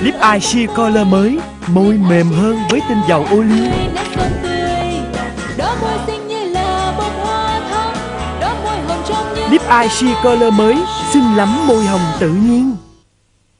Lip Eye Sheer Color mới Môi mềm hơn với tinh dầu ô liu. Lip Eye Sheer Color mới Xinh lắm môi hồng tự nhiên.